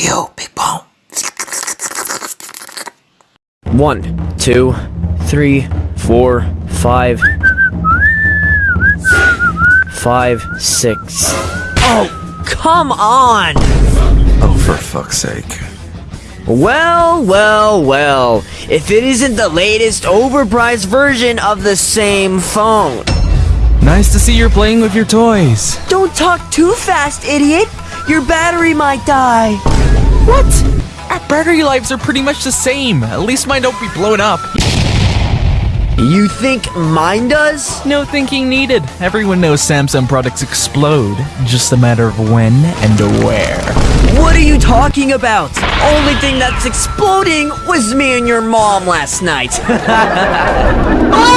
Hey, yo, Big Bone. One, two, three, four, five, five, six. Oh, come on! Oh, for fuck's sake. Well, well, well. If it isn't the latest overpriced version of the same phone. Nice to see you're playing with your toys. Don't talk too fast, idiot! Your battery might die. What? Our battery lives are pretty much the same. At least mine don't be blown up. You think mine does? No thinking needed. Everyone knows Samsung products explode. Just a matter of when and where. What are you talking about? Only thing that's exploding was me and your mom last night.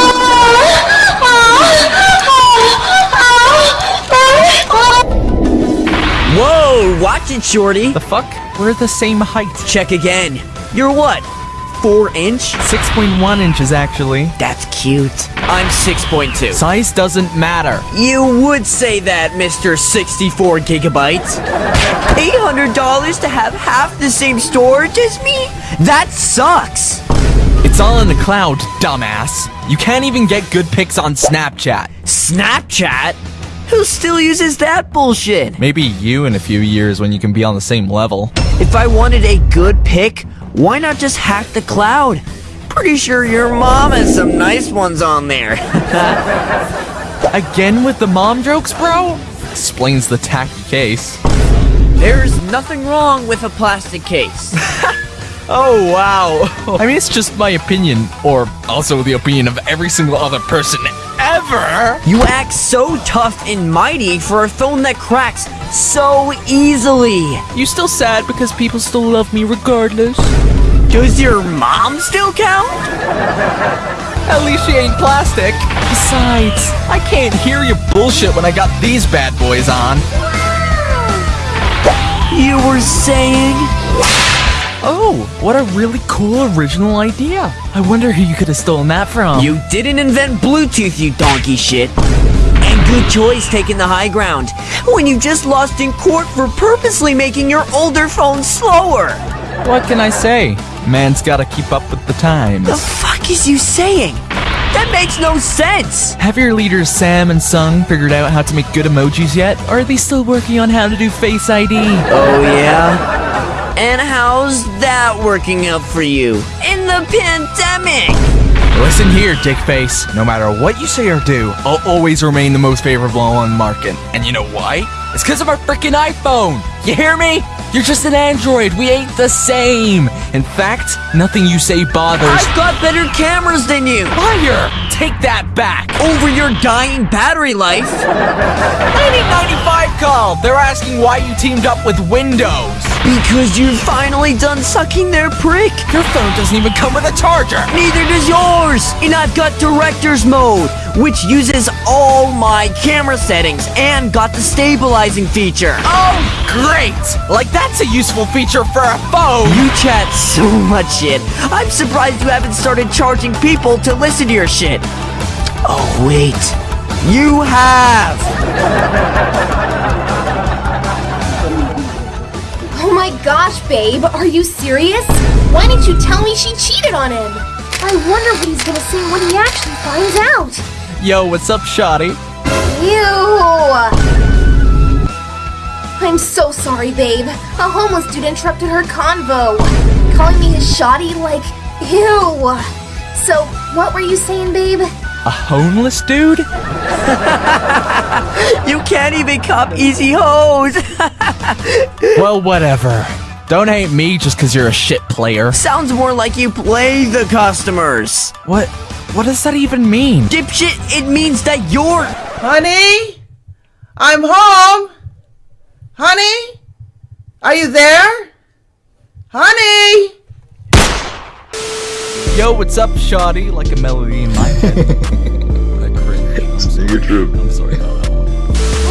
Whoa, watch it, Shorty. The fuck? We're the same height. Check again. You're what? Four inch? 6.1 inches, actually. That's cute. I'm 6.2. Size doesn't matter. You would say that, Mr. 64 gigabytes. $800 to have half the same storage as me? That sucks. It's all in the cloud, dumbass. You can't even get good pics on Snapchat. Snapchat? Who still uses that bullshit? Maybe you in a few years when you can be on the same level. If I wanted a good pick, why not just hack the cloud? Pretty sure your mom has some nice ones on there. Again with the mom jokes, bro? Explains the tacky case. There's nothing wrong with a plastic case. Oh, wow. I mean, it's just my opinion, or also the opinion of every single other person ever. You act so tough and mighty for a phone that cracks so easily. You still sad because people still love me regardless? Does your mom still count? At least she ain't plastic. Besides, I can't hear your bullshit when I got these bad boys on. You were saying? Oh, what a really cool original idea. I wonder who you could have stolen that from. You didn't invent Bluetooth, you donkey shit. And good choice taking the high ground when you just lost in court for purposely making your older phone slower. What can I say? Man's gotta keep up with the times. The fuck is you saying? That makes no sense. Have your leaders Sam and Sung figured out how to make good emojis yet? Or are they still working on how to do Face ID? Oh yeah? And how's that working out for you in the pandemic? Listen here, dickface. No matter what you say or do, I'll always remain the most favorable on market. And you know why? It's because of our freaking iPhone. You hear me? You're just an Android. We ain't the same. In fact, nothing you say bothers. I've got better cameras than you. Liar! Take that back. Over your dying battery life. 9095 call. They're asking why you teamed up with Windows. Because you're finally done sucking their prick. Your phone doesn't even come with a charger. Neither does yours. And I've got director's mode, which uses all my camera settings and got the stabilizing feature. Oh, great! Like that's a useful feature for a phone. You chat so much shit. I'm surprised you haven't started charging people to listen to your shit. Oh, wait. You have. Oh my gosh, babe, are you serious? Why didn't you tell me she cheated on him? I wonder what he's gonna say when he actually finds out. Yo, what's up, Shoddy? Ew! I'm so sorry, babe. A homeless dude interrupted her convo, calling me his shoddy like, ew. So, what were you saying, babe? A homeless dude? You can't even cop easy hoes. Well, whatever. Don't hate me just because you're a shit player. Sounds more like you play the customers. What? What does that even mean? Dipshit, it means that you're. Honey? I'm home! Honey? Are you there? Honey? Yo, what's up, Shoddy? Like a melody in my head. that cringe. I'm sorry. You're. I'm sorry about that one.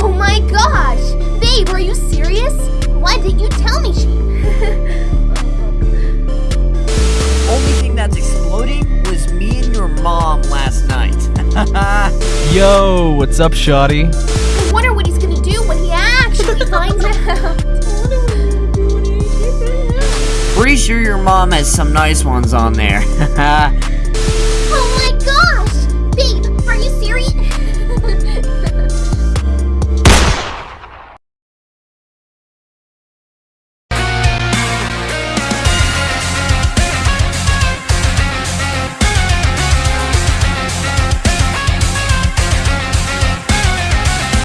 Oh my gosh! Babe, are you serious? Why didn't you tell me Yo, what's up, Shoddy? I wonder what he's gonna do when he actually finds out. pretty sure your mom has some nice ones on there.